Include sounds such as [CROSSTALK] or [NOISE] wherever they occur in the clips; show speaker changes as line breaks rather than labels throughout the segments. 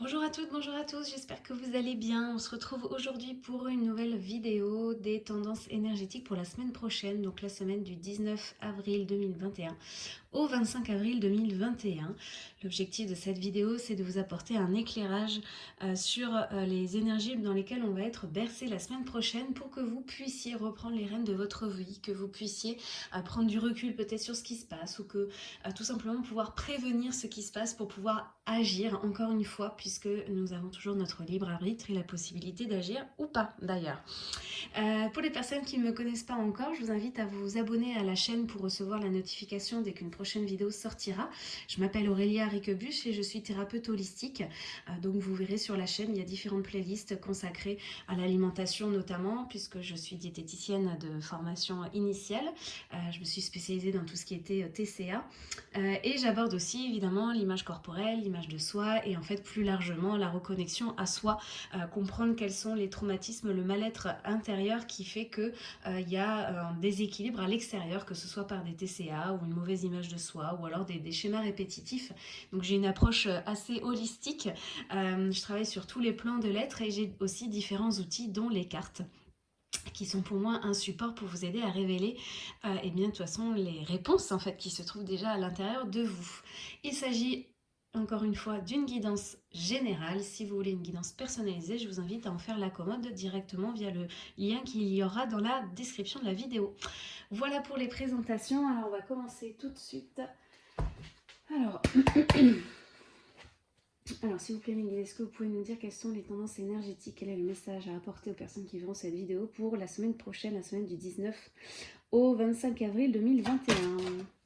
Bonjour à toutes, bonjour à tous, j'espère que vous allez bien. On se retrouve aujourd'hui pour une nouvelle vidéo des tendances énergétiques pour la semaine prochaine, donc la semaine du 19 avril 2021 au 25 avril 2021. L'objectif de cette vidéo, c'est de vous apporter un éclairage euh, sur euh, les énergies dans lesquelles on va être bercé la semaine prochaine pour que vous puissiez reprendre les rênes de votre vie, que vous puissiez euh, prendre du recul peut-être sur ce qui se passe ou que tout simplement pouvoir prévenir ce qui se passe pour pouvoir agir encore une fois puisque nous avons toujours notre libre arbitre et la possibilité d'agir ou pas d'ailleurs. pour les personnes qui ne me connaissent pas encore, je vous invite à vous abonner à la chaîne pour recevoir la notification dès qu'une prochaine vidéo sortira. Je m'appelle Aurélia Riquebuche et je suis thérapeute holistique. Euh, donc vous verrez sur la chaîne, il y a différentes playlists consacrées à l'alimentation notamment, puisque je suis diététicienne de formation initiale. Euh, je me suis spécialisée dans tout ce qui était euh, TCA. et j'aborde aussi évidemment l'image corporelle, l'image de soi et en fait plus largement la reconnexion à soi, comprendre quels sont les traumatismes, le mal-être intérieur qui fait qu'il il y a un déséquilibre à l'extérieur, que ce soit par des TCA ou une mauvaise image de soi ou alors des, schémas répétitifs. Donc j'ai une approche euh, assez holistique. Euh, je travaille sur tous les plans de l'être et j'ai aussi différents outils dont les cartes qui sont pour moi un support pour vous aider à révéler et euh, eh bien, de toute façon les réponses en fait qui se trouvent déjà à l'intérieur de vous. Il s'agit encore une fois d'une guidance générale. Si vous voulez une guidance personnalisée, je vous invite à en faire la commande directement via le lien qu'il y aura dans la description de la vidéo. Voilà pour les présentations. Alors on va commencer tout de suite. Alors, [CLEARS THROAT] Alors s'il vous plaît Miguel, est-ce que vous pouvez nous dire quelles sont les tendances énergétiques? Quel est le message à apporter aux personnes qui verront cette vidéo pour la semaine prochaine, la semaine du 19 au 25 avril 2021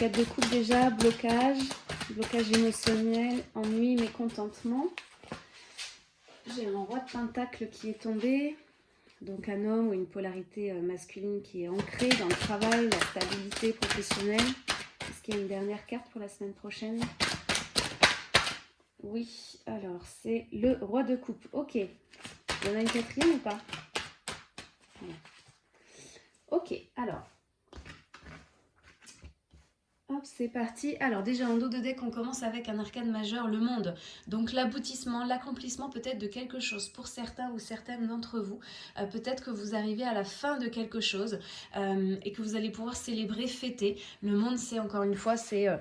4 de coupe déjà, blocage, blocage émotionnel, ennui, mécontentement. J'ai un roi de pentacle qui est tombé, donc un homme ou une polarité euh, masculine qui est ancrée dans le travail, la stabilité professionnelle. Est-ce qu'il y a une dernière carte pour la semaine prochaine? Oui, alors c'est le roi de coupe. Ok, il y en a une quatrième ou pas? Ok, alors C'est parti. Alors déjà en dos de deck, on commence avec un arcane majeur, le monde. Donc l'aboutissement, l'accomplissement peut-être de quelque chose pour certains ou certaines d'entre vous. Euh, peut-être que vous arrivez à la fin de quelque chose euh, et que vous allez pouvoir célébrer, fêter. Le monde, c'est encore une fois, c'est euh,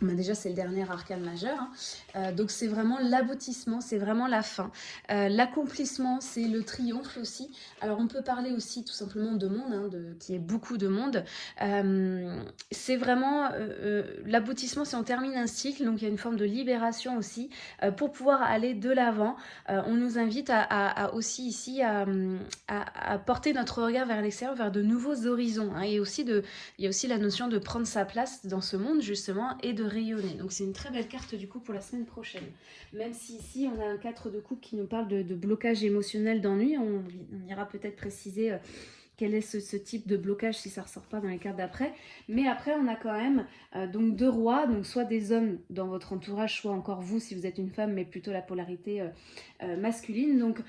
bah, déjà, c'est le dernier arcane majeur. Hein. Euh, donc, c'est vraiment l'aboutissement, c'est vraiment la fin. Euh, l'accomplissement, c'est le triomphe aussi. Alors, on peut parler aussi tout simplement de monde, hein, qui est beaucoup de monde. Euh, c'est vraiment l'aboutissement, si on termine un cycle. Donc, il y a une forme de libération aussi pour pouvoir aller de l'avant. on nous invite à, aussi ici à, porter notre regard vers l'extérieur, vers de nouveaux horizons. Hein. et aussi de, il y a aussi la notion de prendre sa place dans ce monde, justement, et de rayonner. Donc c'est une très belle carte du coup pour la semaine prochaine. Même si ici on a un 4 de coupe qui nous parle de, blocage émotionnel d'ennui, on, ira peut-être préciser... Euh, quel est ce, type de blocage si ça ressort pas dans les cartes d'après. Mais après, on a quand même euh, donc deux rois, donc soit des hommes dans votre entourage, soit encore vous si vous êtes une femme, mais plutôt la polarité euh, masculine. Donc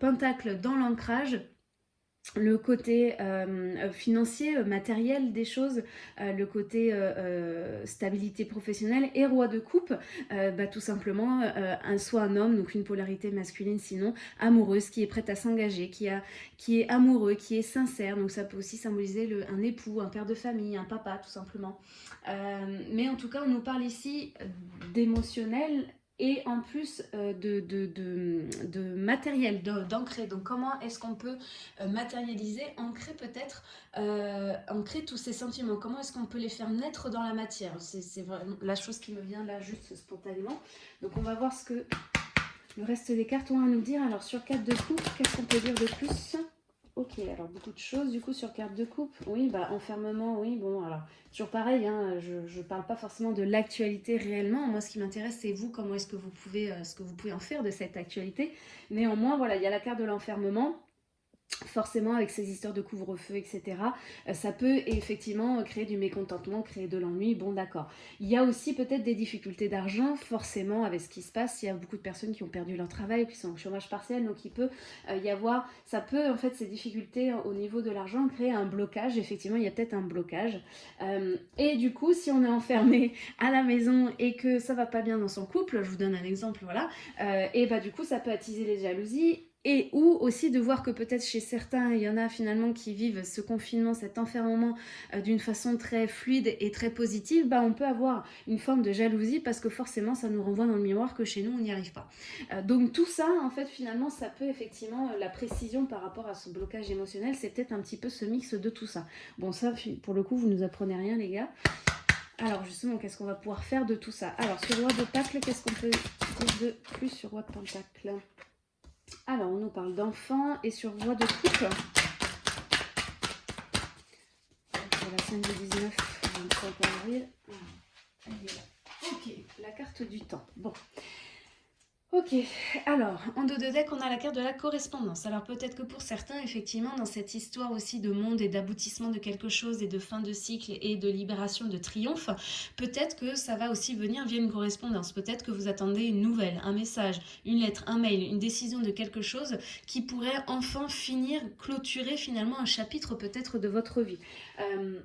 pentacle dans l'ancrage, le côté euh, financier, euh, matériel des choses, euh, le côté stabilité professionnelle et roi de coupe, bah, tout simplement un, soit un homme, donc une polarité masculine sinon, amoureuse, qui est prête à s'engager, qui, est amoureux, qui est sincère, donc ça peut aussi symboliser un époux, un père de famille, un papa tout simplement. mais en tout cas on nous parle ici d'émotionnel et en plus euh, de, de, de, matériel, d'ancrer. Donc comment est-ce qu'on peut euh, matérialiser, ancrer peut-être, euh, ancrer tous ces sentiments? Comment est-ce qu'on peut les faire naître dans la matière? C'est vraiment la chose qui me vient là juste spontanément. Donc on va voir ce que le reste des cartes ont à nous dire. Alors sur 4 de coupe, qu'est-ce qu'on peut dire de plus? Ok, alors beaucoup de choses du coup sur carte de coupe. Oui, bah enfermement, oui, bon, alors toujours pareil, hein, je ne parle pas forcément de l'actualité réellement. Moi, ce qui m'intéresse, c'est vous, comment est-ce que vous pouvez, euh, ce que vous pouvez en faire de cette actualité. Néanmoins, voilà, il y a la carte de l'enfermement. Forcément avec ces histoires de couvre-feu, etc., euh, ça peut effectivement créer du mécontentement, créer de l'ennui, bon d'accord. Il y a aussi peut-être des difficultés d'argent, forcément avec ce qui se passe, il y a beaucoup de personnes qui ont perdu leur travail, qui sont au chômage partiel, donc il peut euh, y avoir, ça peut en fait ces difficultés au niveau de l'argent créer un blocage, effectivement il y a peut-être un blocage. Euh, et du coup, si on est enfermé à la maison et que ça va pas bien dans son couple, je vous donne un exemple, voilà, et bah du coup ça peut attiser les jalousies et ou aussi de voir que peut-être chez certains, il y en a finalement qui vivent ce confinement, cet enfermement euh, d'une façon très fluide et très positive, bah, on peut avoir une forme de jalousie parce que forcément ça nous renvoie dans le miroir que chez nous on n'y arrive pas. Euh, donc tout ça, en fait, finalement, ça peut effectivement, euh, la précision par rapport à ce blocage émotionnel, c'est peut-être un petit peu ce mix de tout ça. Bon ça, pour le coup, vous nous apprenez rien les gars. Alors justement, qu'est-ce qu'on va pouvoir faire de tout ça? Alors sur Roi de Pentacle, qu'est-ce qu'on peut dire de plus sur Roi de Pentacle alors, on nous parle d'enfants et sur voie de couple. C'est la scène de 19, 25 avril. Ah, ok, la carte du temps. Bon, Ok, alors, en dos de deck, on a la carte de la correspondance. Alors peut-être que pour certains, effectivement, dans cette histoire aussi de monde et d'aboutissement de quelque chose et de fin de cycle et de libération, de triomphe, peut-être que ça va aussi venir via une correspondance. Peut-être que vous attendez une nouvelle, un message, une lettre, un mail, une décision de quelque chose qui pourrait enfin finir, clôturer finalement un chapitre peut-être de votre vie. Euh,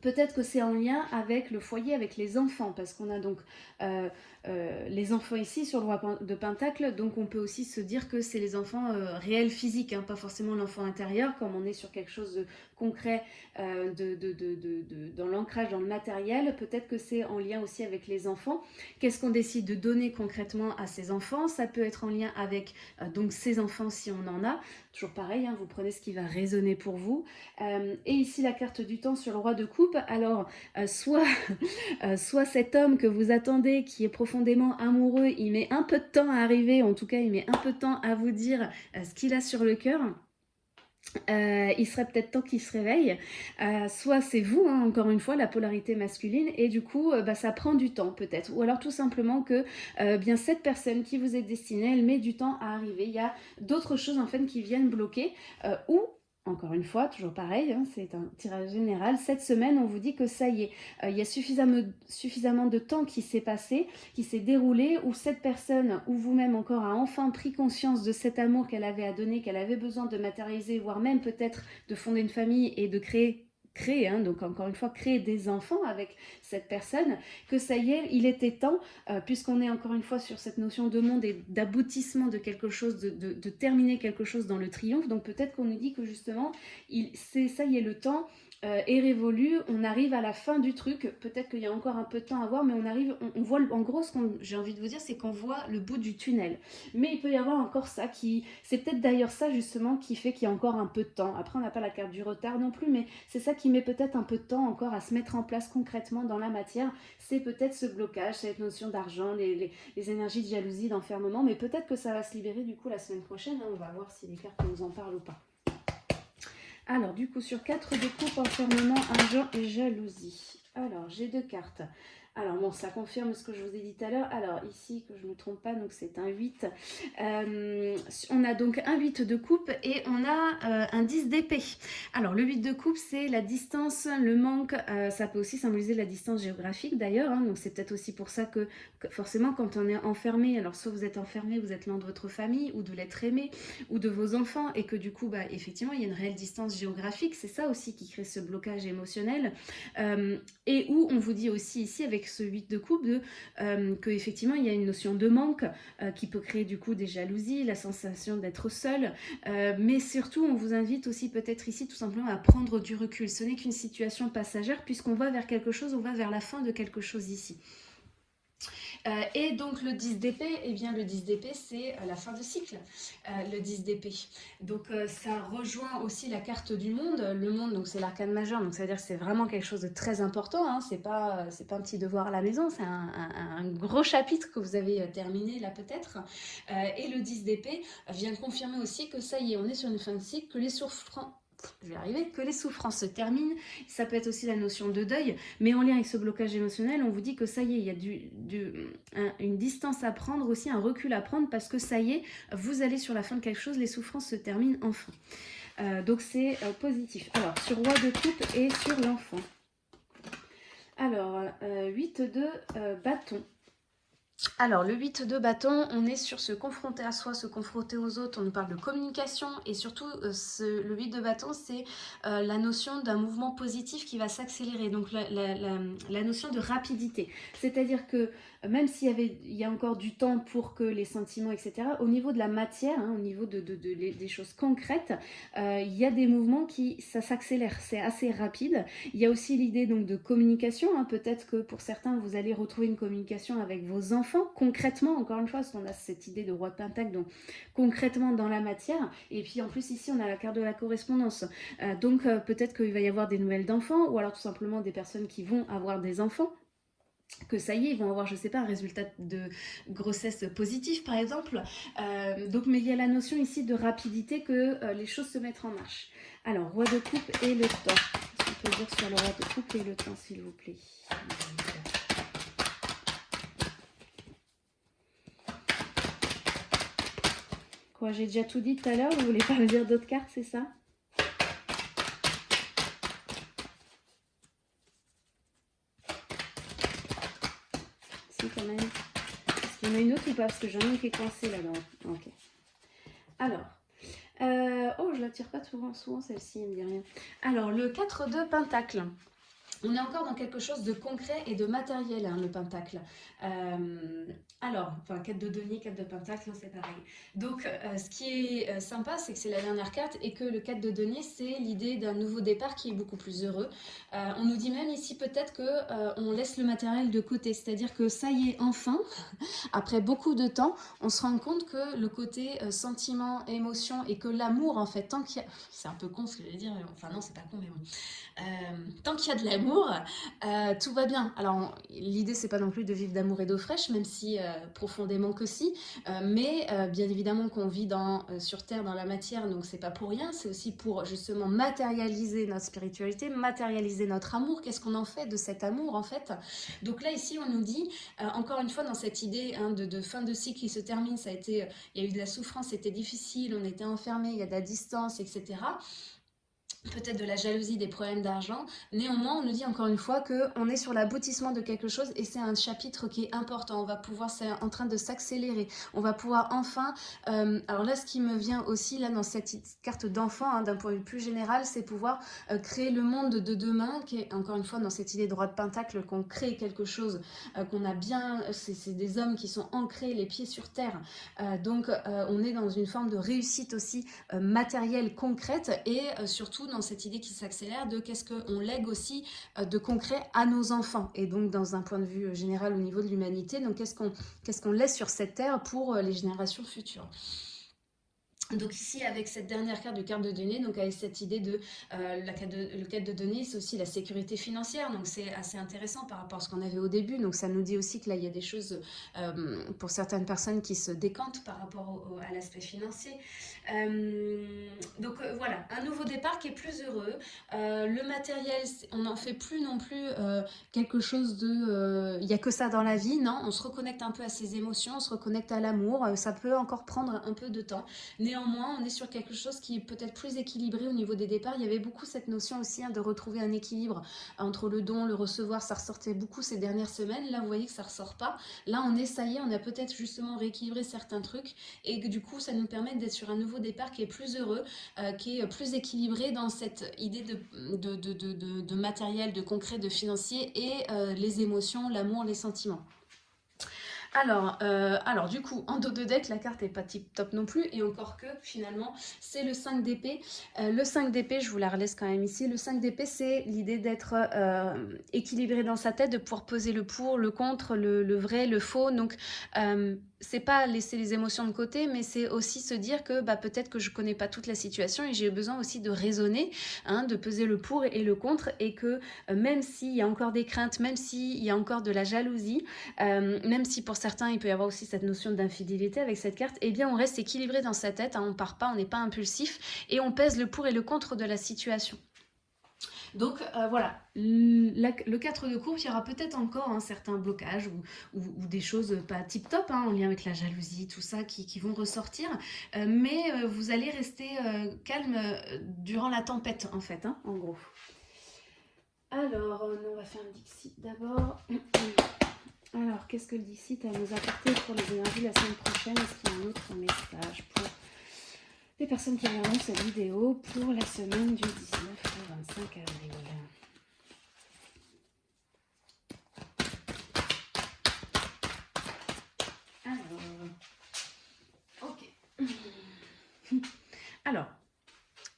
peut-être que c'est en lien avec le foyer, avec les enfants, parce qu'on a donc euh, euh, les enfants ici sur le roi de Pentacle, donc on peut aussi se dire que c'est les enfants euh, réels physiques, hein, pas forcément l'enfant intérieur, comme on est sur quelque chose de concret euh, dans l'ancrage, dans le matériel, peut-être que c'est en lien aussi avec les enfants. Qu'est-ce qu'on décide de donner concrètement à ces enfants? Ça peut être en lien avec donc ces enfants si on en a, toujours pareil, hein, vous prenez ce qui va résonner pour vous. et ici la carte du temps sur le roi de coupe, alors soit, [LAUGHS] soit cet homme que vous attendez qui est profondément amoureux, il met un peu de temps à arriver, en tout cas il met un peu de temps à vous dire euh, ce qu'il a sur le cœur. Euh, il serait peut-être temps qu'il se réveille. Euh, soit c'est vous, hein, encore une fois, la polarité masculine, et du coup, bah, ça prend du temps peut-être. Ou alors tout simplement que bien cette personne qui vous est destinée, elle met du temps à arriver. Il y a d'autres choses en fait qui viennent bloquer, ou encore une fois, toujours pareil, hein, c'est un tirage général. Cette semaine, on vous dit que ça y est, euh, il y a suffisamment, suffisamment de temps qui s'est passé, qui s'est déroulé, où cette personne, ou vous-même encore, a enfin pris conscience de cet amour qu'elle avait à donner, qu'elle avait besoin de matérialiser, voire même peut-être de fonder une famille et de créer créer, hein, donc encore une fois, créer des enfants avec cette personne, que ça y est, il était temps, euh, puisqu'on est encore une fois sur cette notion de monde et d'aboutissement de quelque chose, de, terminer quelque chose dans le triomphe, donc peut-être qu'on nous dit que justement, ça y est le temps euh, est révolu, on arrive à la fin du truc, peut-être qu'il y a encore un peu de temps à voir, mais on arrive, on, voit, en gros, ce que j'ai envie de vous dire, c'est qu'on voit le bout du tunnel. Mais il peut y avoir encore ça qui, c'est peut-être d'ailleurs ça justement qui fait qu'il y a encore un peu de temps. Après, on n'a pas la carte du retard non plus, mais c'est ça qui met peut-être un peu de temps encore à se mettre en place concrètement dans la matière. C'est peut-être ce blocage, cette notion d'argent, les, énergies de jalousie, d'enfermement, mais peut-être que ça va se libérer du coup la semaine prochaine. Hein. on va voir si les cartes nous en parlent ou pas. Alors, du coup, sur 4 de coupe, enfermement, argent et jalousie. Alors, j'ai deux cartes. Alors bon, ça confirme ce que je vous ai dit tout à l'heure. Alors ici, que je ne me trompe pas, donc c'est un 8. Euh, on a donc un 8 de coupe et on a euh, un 10 d'épée. Alors le 8 de coupe, c'est la distance, le manque. Euh, ça peut aussi symboliser la distance géographique d'ailleurs. Hein. donc c'est peut-être aussi pour ça que, forcément quand on est enfermé, alors soit vous êtes enfermé, vous êtes loin de votre famille ou de l'être aimé ou de vos enfants et que du coup, bah, effectivement, il y a une réelle distance géographique. C'est ça aussi qui crée ce blocage émotionnel. Et où on vous dit aussi ici avec ce 8 de coupe, de, euh, que effectivement il y a une notion de manque euh, qui peut créer du coup des jalousies, la sensation d'être seul, euh, mais surtout on vous invite aussi peut-être ici tout simplement à prendre du recul. Ce n'est qu'une situation passagère puisqu'on va vers quelque chose, on va vers la fin de quelque chose ici. Euh, et donc le 10 d'épée, eh bien le 10 d'épée c'est euh, la fin de cycle, euh, le 10 d'épée. Donc ça rejoint aussi la carte du monde, le monde donc c'est l'arcane majeur, donc ça veut dire que c'est vraiment quelque chose de très important, hein. c'est pas, pas un petit devoir à la maison, c'est un, gros chapitre que vous avez terminé là peut-être. et le 10 d'épée vient confirmer aussi que ça y est, on est sur une fin de cycle, que les souffrances je vais arriver, que les souffrances se terminent. Ça peut être aussi la notion de deuil, mais en lien avec ce blocage émotionnel, on vous dit que ça y est, il y a une distance à prendre, aussi un recul à prendre, parce que ça y est, vous allez sur la fin de quelque chose, les souffrances se terminent enfin. Euh, donc c'est euh, positif. Alors, sur roi de coupe et sur l'enfant. Alors, 8 euh, de bâton. Alors, le 8 de bâton, on est sur se confronter à soi, se confronter aux autres. On nous parle de communication et surtout, euh, le 8 de bâton, c'est euh, la notion d'un mouvement positif qui va s'accélérer. Donc, la, notion de rapidité. C'est-à-dire que même s'il y, avait, y a encore du temps pour que les sentiments, etc., au niveau de la matière, hein, au niveau de, des choses concrètes, euh, il y a des mouvements qui, ça s'accélère, c'est assez rapide. Il y a aussi l'idée donc de communication, hein. peut-être que pour certains, vous allez retrouver une communication avec vos enfants, concrètement, encore une fois, qu'on a cette idée de roi de pentacle, donc concrètement dans la matière, et puis en plus ici, on a la carte de la correspondance, euh, donc euh, peut-être qu'il va y avoir des nouvelles d'enfants, ou alors tout simplement des personnes qui vont avoir des enfants, que ça y est, ils vont avoir, je sais pas, un résultat de grossesse positif, par exemple. Euh, donc, mais il y a la notion ici de rapidité que les choses se mettent en marche. Alors, roi de coupe et le temps. Sur le roi de coupe et le temps, s'il vous plaît? J'ai déjà tout dit tout à l'heure Vous voulez pas me dire d'autres cartes, c'est ça? En a une autre ou pas? Parce que j'en ai qui est coincée là-dedans. Ok. Alors. Euh, oh, je la tire pas souvent, souvent celle-ci, elle me dit rien. Alors, le 4 de Pentacle. On est encore dans quelque chose de concret et de matériel, hein, le pentacle. Euh, alors, enfin, 4 de denier, 4 de pentacle, c'est pareil. Donc, euh, ce qui est euh, sympa, c'est que c'est la dernière carte et que le 4 de denier, c'est l'idée d'un nouveau départ qui est beaucoup plus heureux. on nous dit même ici peut-être que on laisse le matériel de côté, c'est-à-dire que ça y est, enfin, [LAUGHS] après beaucoup de temps, on se rend compte que le côté sentiment, émotion et que l'amour, en fait, tant qu'il y a... C'est un peu con ce que je vais dire, enfin non, c'est pas con, mais bon. tant qu'il y a de l'amour, euh, tout va bien. Alors, l'idée, c'est pas non plus de vivre d'amour et d'eau fraîche, même si euh, profondément que si. Euh, mais bien évidemment qu'on vit dans, sur Terre, dans la matière, donc c'est pas pour rien. C'est aussi pour justement matérialiser notre spiritualité, matérialiser notre amour. Qu'est-ce qu'on en fait de cet amour, en fait? Donc là, ici, on nous dit, encore une fois, dans cette idée hein, de, fin de cycle qui se termine, ça a été, il y a eu de la souffrance, c'était difficile, on était enfermé, il y a de la distance, etc peut-être de la jalousie, des problèmes d'argent. Néanmoins, on nous dit encore une fois qu'on est sur l'aboutissement de quelque chose et c'est un chapitre qui est important. On va pouvoir, c'est en train de s'accélérer. On va pouvoir enfin... Euh, alors là, ce qui me vient aussi, là, dans cette carte d'enfant, hein, d'un point de vue plus général, c'est pouvoir euh, créer le monde de demain, qui est encore une fois dans cette idée de droit de pentacle, qu'on crée quelque chose, euh, qu'on a bien... C'est des hommes qui sont ancrés, les pieds sur terre. donc, on est dans une forme de réussite aussi matérielle, concrète et surtout dans cette idée qui s'accélère de qu'est-ce qu'on lègue aussi euh, de concret à nos enfants et donc dans un point de vue général au niveau de l'humanité, donc qu'est-ce qu'on laisse sur cette terre pour euh, les générations futures? Donc ici, avec cette dernière carte de carte de données, donc avec cette idée de, euh, la carte de le de données, c'est aussi la sécurité financière. Donc c'est assez intéressant par rapport à ce qu'on avait au début. Donc ça nous dit aussi que là, il y a des choses euh, pour certaines personnes qui se décantent par rapport à l'aspect financier. Euh, donc voilà, un nouveau départ qui est plus heureux. le matériel, on n'en fait plus non plus quelque chose de... Il n'y a que ça dans la vie, non? On se reconnecte un peu à ses émotions, on se reconnecte à l'amour. Ça peut encore prendre un peu de temps. Néanmoins, on est sur quelque chose qui est peut-être plus équilibré au niveau des départs. Il y avait beaucoup cette notion aussi hein, de retrouver un équilibre entre le don, le recevoir. Ça ressortait beaucoup ces dernières semaines. Là, vous voyez que ça ressort pas. Là, on est, ça y est, on a peut-être justement rééquilibré certains trucs et que du coup, ça nous permet d'être sur un nouveau départ qui est plus heureux, euh, qui est plus équilibré dans cette idée de, de, matériel, de concret, de financier et euh, les émotions, l'amour, les sentiments. Alors, euh, alors du coup, en dos de deck, la carte est pas tip top non plus, et encore que finalement, c'est le 5 d'épée. Le 5 d'épée, je vous la relaisse quand même ici, le 5 d'épée, c'est l'idée d'être équilibré dans sa tête, de pouvoir poser le pour, le contre, le, vrai, le faux, donc c'est pas laisser les émotions de côté, mais c'est aussi se dire que bah, peut-être que je connais pas toute la situation et j'ai besoin aussi de raisonner, hein, de peser le pour et le contre, et que même s'il y a encore des craintes, même s'il y a encore de la jalousie, même si pour certains, il peut y avoir aussi cette notion d'infidélité avec cette carte. Eh bien, on reste équilibré dans sa tête, hein, on part pas, on n'est pas impulsif et on pèse le pour et le contre de la situation. Donc euh, voilà, le 4 de courbe, il y aura peut-être encore un certain blocage ou, des choses pas tip-top hein, en lien avec la jalousie, tout ça qui, vont ressortir. Euh, mais euh, vous allez rester calme durant la tempête en fait, hein, en gros. Alors, on va faire un Dixit d'abord. [CLEARS THROAT] Alors, qu'est-ce que le Dixit a nous apporter pour les énergies la semaine prochaine? Est-ce qu'il y a un autre message pour les personnes qui verront cette vidéo pour la semaine du 19 au 25 avril. Alors, ok. [LAUGHS] Alors,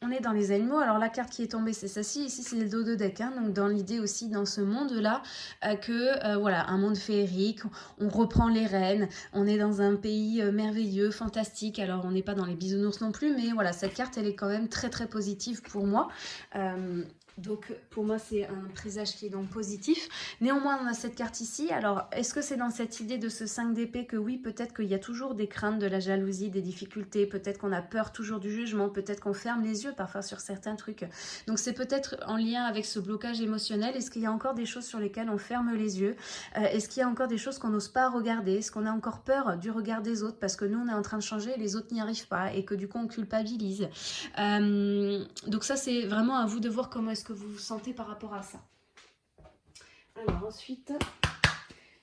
on est dans les animaux. Alors la carte qui est tombée, c'est celle-ci. Ici, c'est le dos de deck. Hein. donc dans l'idée aussi, dans ce monde-là, euh, que euh, voilà, un monde féerique, on reprend les rênes, on est dans un pays euh, merveilleux, fantastique. Alors on n'est pas dans les bisounours non plus, mais voilà, cette carte, elle est quand même très très positive pour moi. Donc pour moi c'est un présage qui est donc positif. Néanmoins on a cette carte ici. Alors est-ce que c'est dans cette idée de ce 5 d'épée que oui peut-être qu'il y a toujours des craintes, de la jalousie, des difficultés, peut-être qu'on a peur toujours du jugement, peut-être qu'on ferme les yeux parfois sur certains trucs. Donc c'est peut-être en lien avec ce blocage émotionnel. Est-ce qu'il y a encore des choses sur lesquelles on ferme les yeux? Euh, Est-ce qu'il y a encore des choses qu'on n'ose pas regarder? Est-ce qu'on a encore peur du regard des autres? Parce que nous on est en train de changer et les autres n'y arrivent pas et que du coup on culpabilise euh, Donc ça c'est vraiment à vous de voir comment est-ce que vous vous sentez par rapport à ça. Alors ensuite,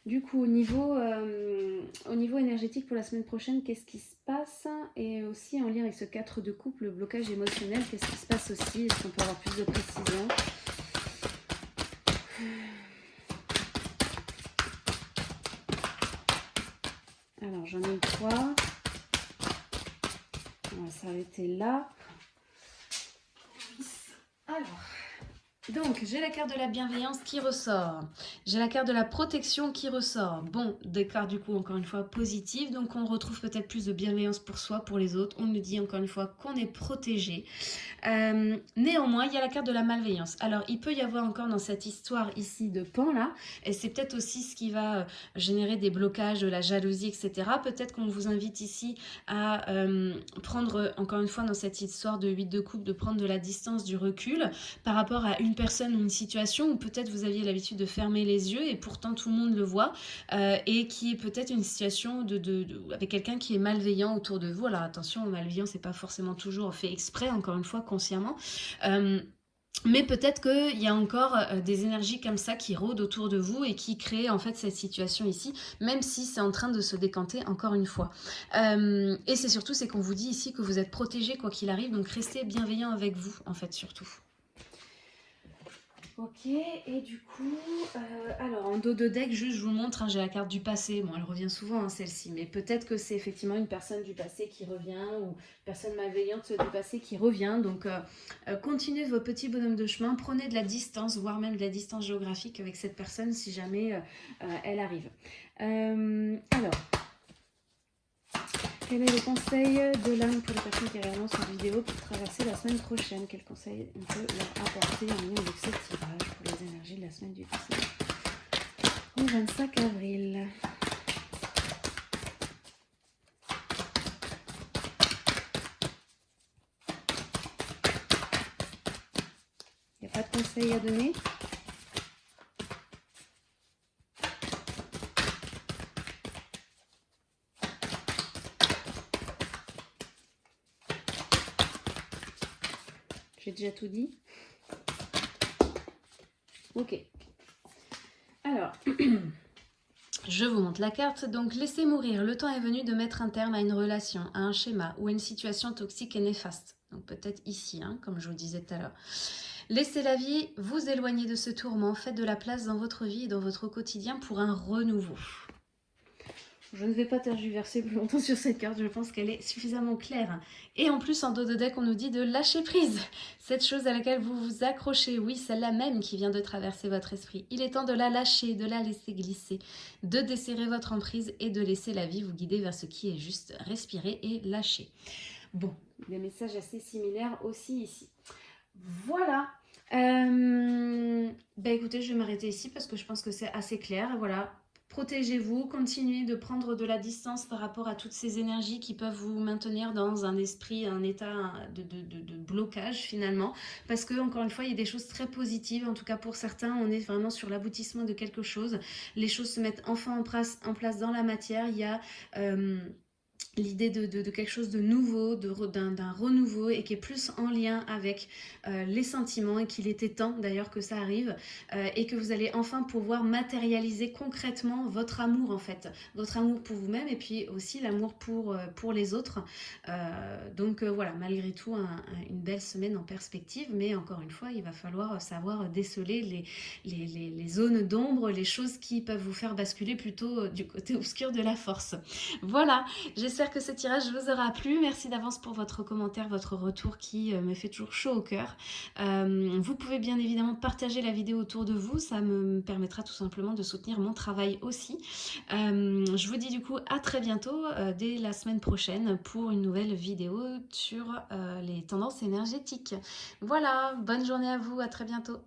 du coup au niveau, euh, au niveau énergétique pour la semaine prochaine, qu'est-ce qui se passe Et aussi en lien avec ce 4 de couple, le blocage émotionnel, qu'est-ce qui se passe aussi? Est-ce qu'on peut avoir plus de précision? Alors j'en ai trois. On va s'arrêter là. Alors, donc, j'ai la carte de la bienveillance qui ressort. J'ai la carte de la protection qui ressort. Bon, des cartes du coup, encore une fois, positives. Donc, on retrouve peut-être plus de bienveillance pour soi, pour les autres. On nous dit encore une fois qu'on est protégé. Euh, néanmoins, il y a la carte de la malveillance. Alors, il peut y avoir encore dans cette histoire ici de pan là, et c'est peut-être aussi ce qui va euh, générer des blocages, de la jalousie, etc. Peut-être qu'on vous invite ici à euh, prendre, encore une fois, dans cette histoire de 8 de coupe, de prendre de la distance, du recul par rapport à une personne ou une situation où peut-être vous aviez l'habitude de fermer les yeux et pourtant tout le monde le voit euh, et qui est peut-être une situation de, avec quelqu'un qui est malveillant autour de vous. Alors attention, malveillant, c'est pas forcément toujours fait exprès, encore une fois, consciemment. Euh, mais peut-être qu'il y a encore euh, des énergies comme ça qui rôdent autour de vous et qui créent en fait cette situation ici, même si c'est en train de se décanter encore une fois. et c'est surtout, c'est qu'on vous dit ici que vous êtes protégé quoi qu'il arrive, donc restez bienveillant avec vous en fait surtout. Ok, et du coup, euh, alors en dos de deck, juste je vous montre, hein, j'ai la carte du passé. Bon, elle revient souvent, hein, celle-ci, mais peut-être que c'est effectivement une personne du passé qui revient ou une personne malveillante du passé qui revient. Donc, euh, euh, continuez vos petits bonhommes de chemin, prenez de la distance, voire même de la distance géographique avec cette personne si jamais elle arrive. alors, quel est le conseil de l'âme pour les personnes qui regardent cette vidéo pour traverser la semaine prochaine? Quel conseil on peut leur apporter en lien avec ce tirage pour les énergies de la semaine du 19 au 25 avril. Il n'y a pas de conseil à donner? Tout dit. Ok. Alors, [CLEARS THROAT] je vous montre la carte. Donc, laissez mourir. Le temps est venu de mettre un terme à une relation, à un schéma ou à une situation toxique et néfaste. Donc, peut-être ici, hein, comme je vous disais tout à l'heure. Laissez la vie vous éloigner de ce tourment. Faites de la place dans votre vie et dans votre quotidien pour un renouveau. Je ne vais pas tergiverser plus longtemps sur cette carte, je pense qu'elle est suffisamment claire. Et en plus, en dos de deck, on nous dit de lâcher prise. Cette chose à laquelle vous vous accrochez, oui, celle-là même qui vient de traverser votre esprit. Il est temps de la lâcher, de la laisser glisser, de desserrer votre emprise et de laisser la vie vous guider vers ce qui est juste. Respirer et lâcher. Bon, des messages assez similaires aussi ici. Voilà, bah écoutez, je vais m'arrêter ici parce que je pense que c'est assez clair. Voilà, protégez-vous, continuez de prendre de la distance par rapport à toutes ces énergies qui peuvent vous maintenir dans un esprit, un état de, blocage finalement, parce que encore une fois, il y a des choses très positives, en tout cas pour certains, on est vraiment sur l'aboutissement de quelque chose, les choses se mettent enfin en place, en place dans la matière, il y a... Euh, l'idée de, quelque chose de nouveau, d'un renouveau et qui est plus en lien avec euh, les sentiments et qu'il était temps d'ailleurs que ça arrive euh, et que vous allez enfin pouvoir matérialiser concrètement votre amour en fait, votre amour pour vous-même et puis aussi l'amour pour, euh, pour les autres. donc voilà, malgré tout une belle semaine en perspective mais encore une fois il va falloir savoir déceler les, les, les zones d'ombre, les choses qui peuvent vous faire basculer plutôt du côté obscur de la force. Voilà, j'espère que ce tirage vous aura plu. Merci d'avance pour votre commentaire, votre retour qui euh, me fait toujours chaud au cœur. Euh, vous pouvez bien évidemment partager la vidéo autour de vous. Ça me permettra tout simplement de soutenir mon travail aussi. Euh, je vous dis du coup à très bientôt, dès la semaine prochaine, pour une nouvelle vidéo sur les tendances énergétiques. Voilà, bonne journée à vous, à très bientôt.